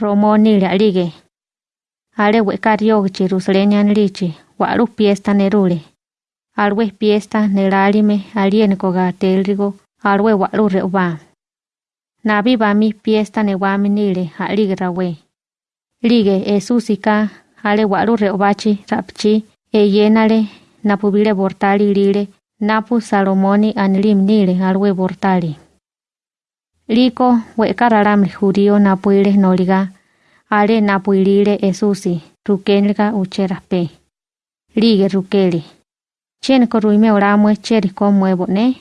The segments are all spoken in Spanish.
Romo nile alige. Ale weka riogichi Jerusalén anilichi waru fiesta nerule. Alwe fiesta nelalime alieniko ga telrigo alwe waru reuba. Nabi bami fiesta newami nile alige rawe. Lige Esusika ale waru reubachi rapchi e yenale napubile bortali lile napu Salomoni anilim nile alwe bortali. Liko weka ralamri judío napuile noliga ale napuilile Esusi rukenliga ucherape. Lige rukeli. Chene koruime oramwe cheri komwe ne?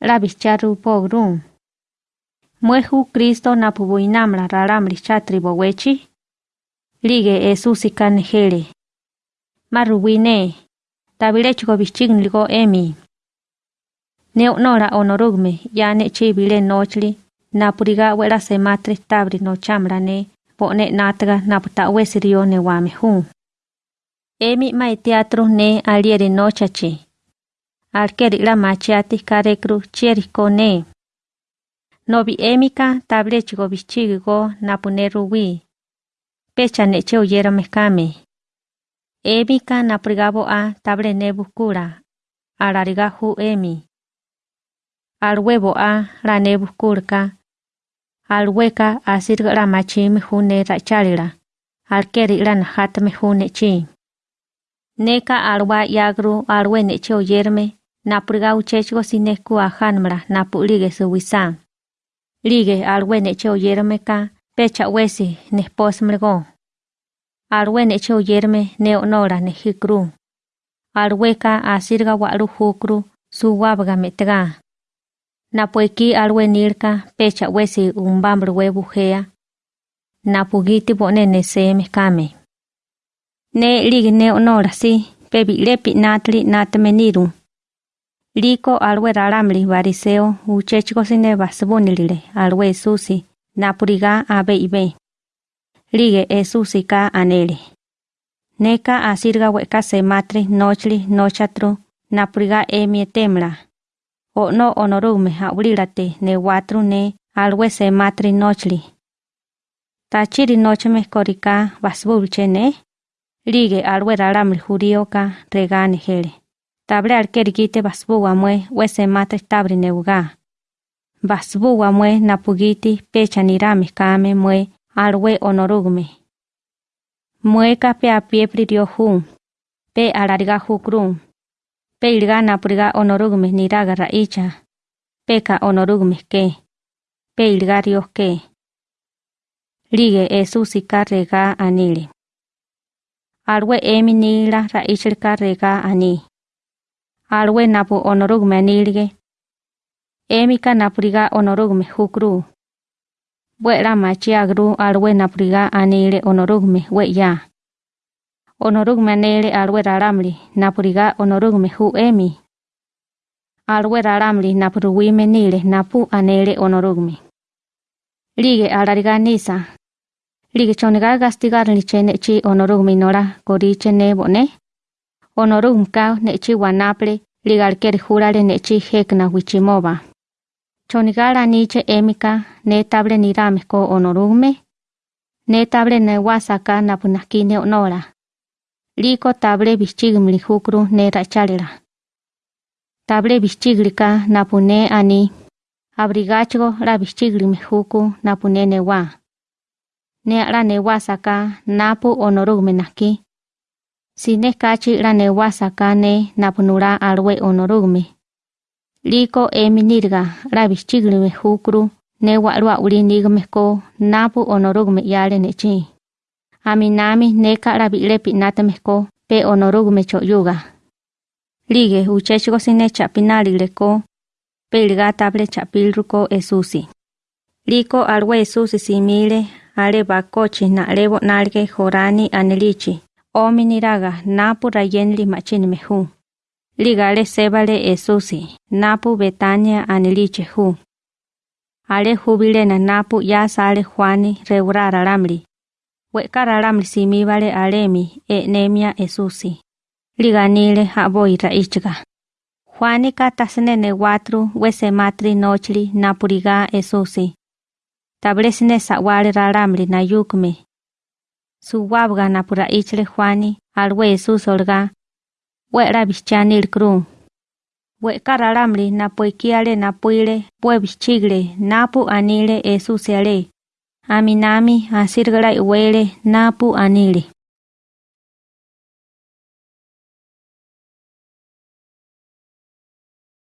Labi charu pogrum. Mueju Kristo napubuinamla ralamri chatri bowechi. Lige Esusi kanejele. Maruwine. Tabilechuko bichignligo emi. Neonora onorugme ya nechi bile nochli napuriga wera sematre tabri no chamra ne pone nataga naputa wesirio ne wame hu. Emi mai teatro ne aliere nochachi. Alkeri la machiati karekru chieriko ne. Nobi emika tablechigo bichigigo napuneru wi. Pecha neche oyera mekame. Emika napurigabo a table ne bukura. Alariga hu emi. Al huevo a la hueca a sirga la machime june rachalira. Al keri la najatme june chi. Neka alwa yagru alwe neche oyerme. Napurga uchechgo sineku a hanmra napulige su wisa. Lige alwe neche oyerme ka pecha wesi nesposmrego. Alwe neche oyerme neonora nejikru. Alweka a sirga waru hukru su wabga metega. Napueki alwe nirka pecha wesi umbambru webujea. Napugiti bone neseme kame. Ne ligi ne onora si pebi lepi natli natmeniru. Liko alwe raramli variseo uchechiko sine basbonilile alwe susi napuriga abe ibe. Lige e susi ka anele. Neka asirga weka se matri nochli nochatru napuriga emie o no honorume aurilate ne watru ne matri nochli. Ta chiri noche me korika ne, lige alwe ralam jurioka regane hele. Tabre alkerigite basbu amue we se matri tabri neuga. Basbu amue napugiti pecha nirame kame mue alwe honorume. Mueka pe a pie pri pe alariga jukrum. Pe ilga napuriga onorume niraga raicha. Peka onorume ke. Pe ilga rios ke. Lige esusika rega anile. Alwe emi nila raichilka rega ani. Alwe napu onorume anilige. Emika napuriga onorume hukru. Bwera machiagru alwe napuriga anile onorume we onorug menele alwer aramli napuriga onorug mehu emi. Alwer aramli napuru wimenele napu anele onorugmi lige alariga nisa. Lige choniga gastigar ni chene chi onorugmi nora kori chene bone onorugm ka ne chi wanaple ligar ker jurale ne chi hekna wichimoba Chonigala niche emika ne table ni rame onorugme. Ne table ne wasaka napunakine onora. liko table bichig mlihukru ne rachalera. Table bishiglika napune ani abrigacho la bichig limihuku napune newa. Ne la newa saka napu onorugmenaki. Sine kachi la newa saka ne napunura alwe onorugme. Liko eminirga la bichig limihukru ne walua ulinigmeko napu onorugme yale nechi. Aminami neka la bilepi natemeko pe onorume choyuga. Lige uchechgo sine chapinali leko pe ilga table chapilruko esusi. Liko alwe esusi simile ale bakochi na lebo nalge jorani anelichi. Omi niraga napu rayenli machini mehu. Ligale sebale esusi napu betania aniliche hu. Ale jubilena napu ya sale juani reurara ramli. Wekara ramli simibale alemi e nemia esusi. Liganile haboi raichga. Juani katasnene watru wese matri nochli napuriga esusi. Tablesine sawale ralamli na yukme. Suwabga na pura ichle Juani alwe Jesús olga. Wera bichani kru. We karalamli na poikiale na puile pue bichigle napu anile Jesús ale. Aminami asirgala iwele napu anile.